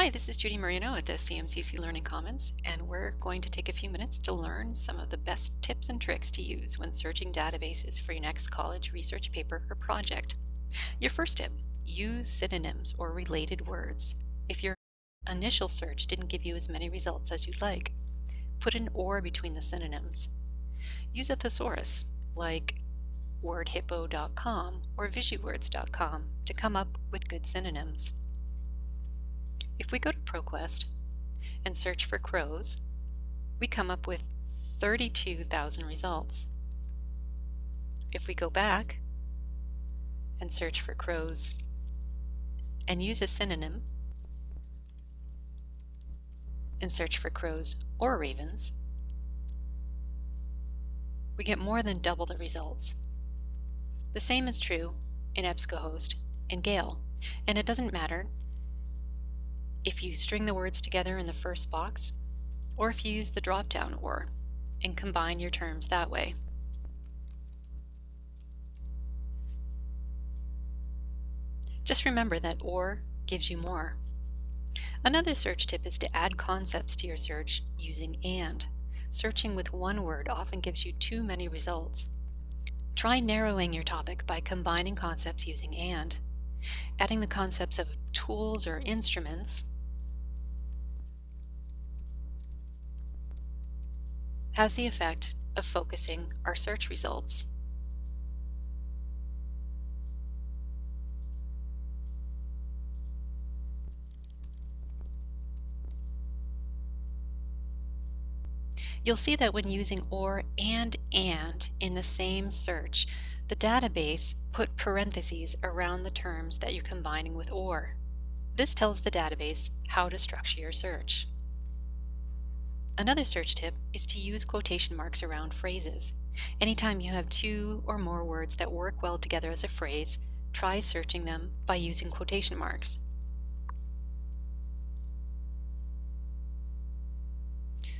Hi, this is Judy Marino at the CMCC Learning Commons, and we're going to take a few minutes to learn some of the best tips and tricks to use when searching databases for your next college research paper or project. Your first tip, use synonyms or related words. If your initial search didn't give you as many results as you'd like, put an or between the synonyms. Use a thesaurus, like wordhippo.com or visuwords.com to come up with good synonyms. If we go to ProQuest and search for crows, we come up with 32,000 results. If we go back and search for crows and use a synonym and search for crows or ravens, we get more than double the results. The same is true in EBSCOhost and Gale, and it doesn't matter if you string the words together in the first box, or if you use the drop-down OR and combine your terms that way. Just remember that OR gives you more. Another search tip is to add concepts to your search using AND. Searching with one word often gives you too many results. Try narrowing your topic by combining concepts using AND. Adding the concepts of tools or instruments has the effect of focusing our search results. You'll see that when using OR and AND in the same search, the database put parentheses around the terms that you're combining with OR. This tells the database how to structure your search. Another search tip is to use quotation marks around phrases. Anytime you have two or more words that work well together as a phrase, try searching them by using quotation marks.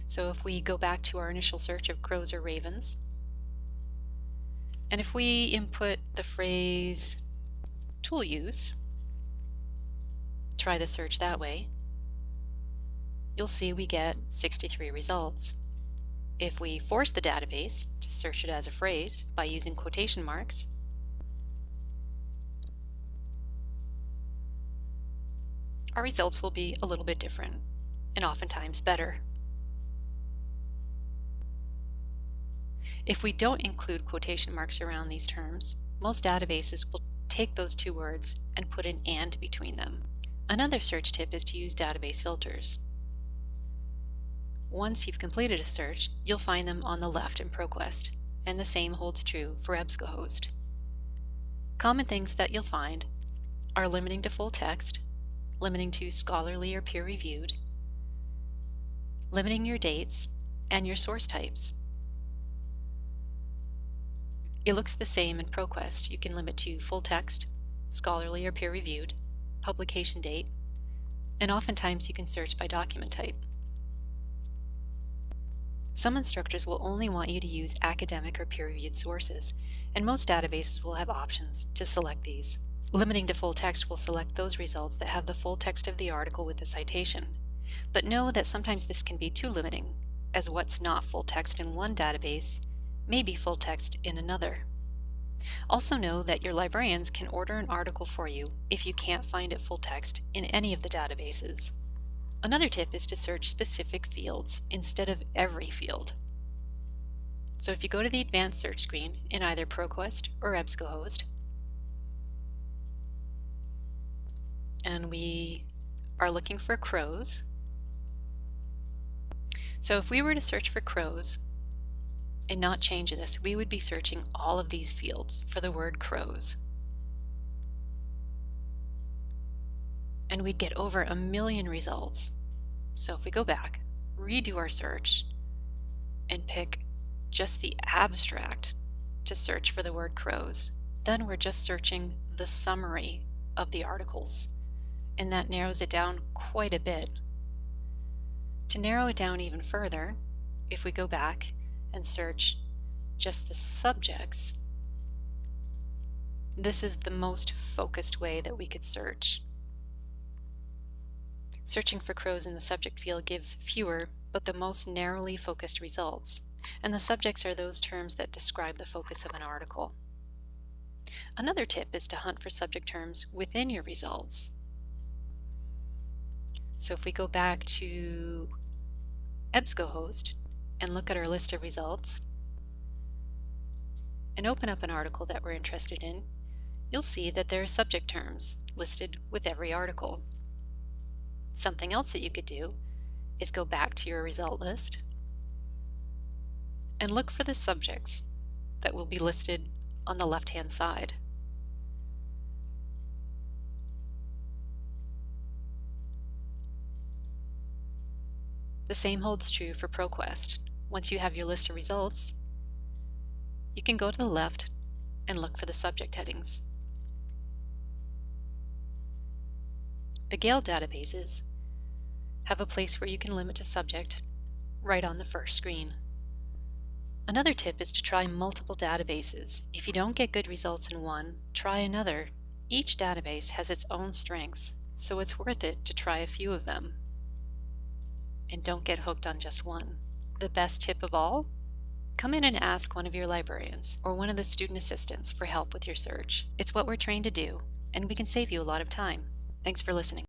So if we go back to our initial search of crows or ravens, and if we input the phrase tool use, try the search that way, you'll see we get 63 results. If we force the database to search it as a phrase by using quotation marks, our results will be a little bit different and oftentimes better. If we don't include quotation marks around these terms, most databases will take those two words and put an AND between them. Another search tip is to use database filters. Once you've completed a search, you'll find them on the left in ProQuest, and the same holds true for EBSCOhost. Common things that you'll find are limiting to full text, limiting to scholarly or peer-reviewed, limiting your dates, and your source types. It looks the same in ProQuest. You can limit to full text, scholarly or peer-reviewed, publication date, and oftentimes you can search by document type. Some instructors will only want you to use academic or peer-reviewed sources, and most databases will have options to select these. Limiting to full text will select those results that have the full text of the article with the citation. But know that sometimes this can be too limiting, as what's not full text in one database may be full text in another. Also know that your librarians can order an article for you if you can't find it full text in any of the databases. Another tip is to search specific fields instead of every field. So if you go to the advanced search screen in either ProQuest or EBSCOhost, and we are looking for crows. So if we were to search for crows and not change this, we would be searching all of these fields for the word crows. and we'd get over a million results. So if we go back, redo our search, and pick just the abstract to search for the word crows, then we're just searching the summary of the articles, and that narrows it down quite a bit. To narrow it down even further, if we go back and search just the subjects, this is the most focused way that we could search. Searching for crows in the subject field gives fewer, but the most narrowly focused results, and the subjects are those terms that describe the focus of an article. Another tip is to hunt for subject terms within your results. So if we go back to EBSCOhost and look at our list of results and open up an article that we're interested in, you'll see that there are subject terms listed with every article. Something else that you could do is go back to your result list and look for the subjects that will be listed on the left-hand side. The same holds true for ProQuest. Once you have your list of results, you can go to the left and look for the subject headings. The Gale databases have a place where you can limit a subject right on the first screen. Another tip is to try multiple databases. If you don't get good results in one, try another. Each database has its own strengths, so it's worth it to try a few of them and don't get hooked on just one. The best tip of all? Come in and ask one of your librarians or one of the student assistants for help with your search. It's what we're trained to do, and we can save you a lot of time. Thanks for listening.